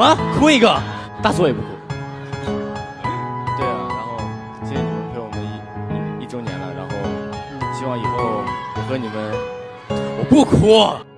什么？哭一个？大左也不哭。对啊，然后谢谢你们陪我们一一一周年了，然后希望以后我和你们我不哭。